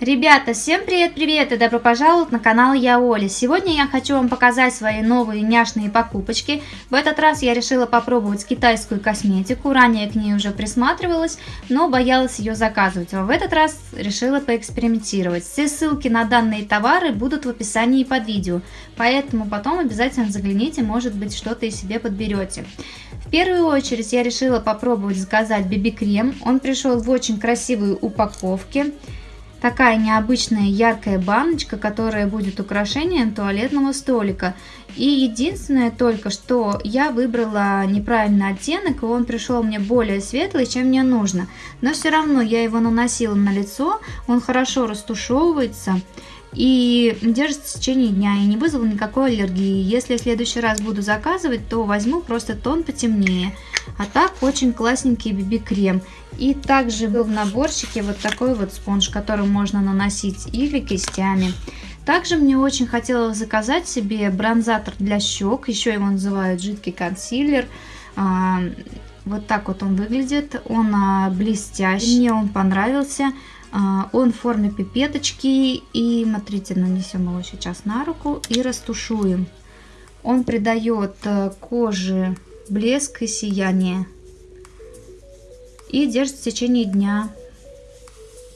Ребята, всем привет-привет и добро пожаловать на канал Я Оля. Сегодня я хочу вам показать свои новые няшные покупочки. В этот раз я решила попробовать китайскую косметику. Ранее к ней уже присматривалась, но боялась ее заказывать. А в этот раз решила поэкспериментировать. Все ссылки на данные товары будут в описании под видео. Поэтому потом обязательно загляните, может быть что-то и себе подберете. В первую очередь я решила попробовать заказать BB-крем. Он пришел в очень красивой упаковке такая необычная яркая баночка, которая будет украшением туалетного столика. И единственное только, что я выбрала неправильный оттенок, и он пришел мне более светлый, чем мне нужно. Но все равно я его наносила на лицо, он хорошо растушевывается и держится в течение дня и не вызвал никакой аллергии. Если в следующий раз буду заказывать, то возьму просто тон потемнее. А так очень классненький BB-крем. И также был в наборчике вот такой вот спонж, который можно наносить или кистями. Также мне очень хотелось заказать себе бронзатор для щек, еще его называют жидкий консилер. Вот так вот он выглядит, он а, блестящий, мне он понравился. А, он в форме пипеточки и, смотрите, нанесем его сейчас на руку и растушуем. Он придает э, коже блеск и сияние. И держит в течение дня.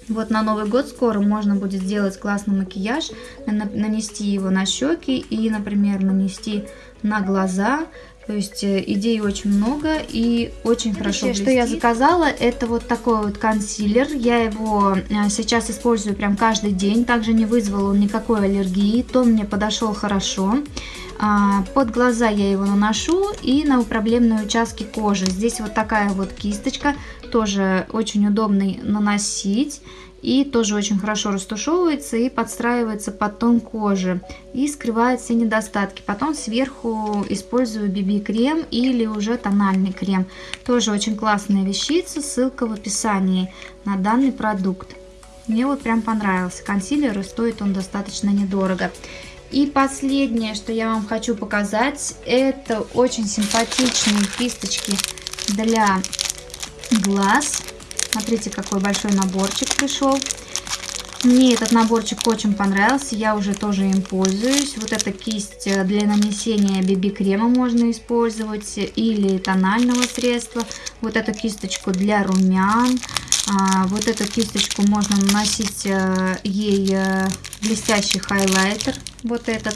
Вот на Новый год скоро можно будет сделать классный макияж, нанести его на щеки и, например, нанести на глаза. То есть э, идей очень много и очень хорошо блестит. что я заказала, это вот такой вот консилер. Я его э, сейчас использую прям каждый день. Также не вызвал он никакой аллергии. Тон мне подошел хорошо. А, под глаза я его наношу и на проблемные участки кожи. Здесь вот такая вот кисточка, тоже очень удобно наносить. И тоже очень хорошо растушевывается и подстраивается под тон кожи. И скрывает все недостатки. Потом сверху использую BB-крем или уже тональный крем. Тоже очень классная вещица. Ссылка в описании на данный продукт. Мне вот прям понравился. Консилер и стоит он достаточно недорого. И последнее, что я вам хочу показать, это очень симпатичные кисточки для глаз. Смотрите, какой большой наборчик пришел. Мне этот наборчик очень понравился, я уже тоже им пользуюсь. Вот эта кисть для нанесения BB-крема можно использовать или тонального средства. Вот эту кисточку для румян. А, вот эту кисточку можно наносить э, ей э, блестящий хайлайтер, вот этот.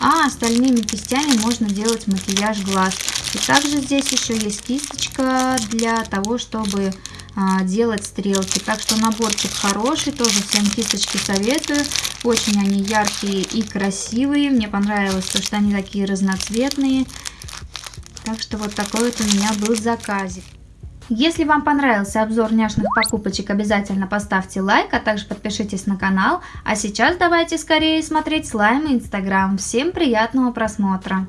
А остальными кистями можно делать макияж глаз. И также здесь еще есть кисточка для того, чтобы делать стрелки. Так что наборчик хороший, тоже всем кисточки советую. Очень они яркие и красивые. Мне понравилось, то, что они такие разноцветные. Так что вот такой вот у меня был заказик. Если вам понравился обзор няшных покупочек, обязательно поставьте лайк, а также подпишитесь на канал. А сейчас давайте скорее смотреть слайм и инстаграм. Всем приятного просмотра!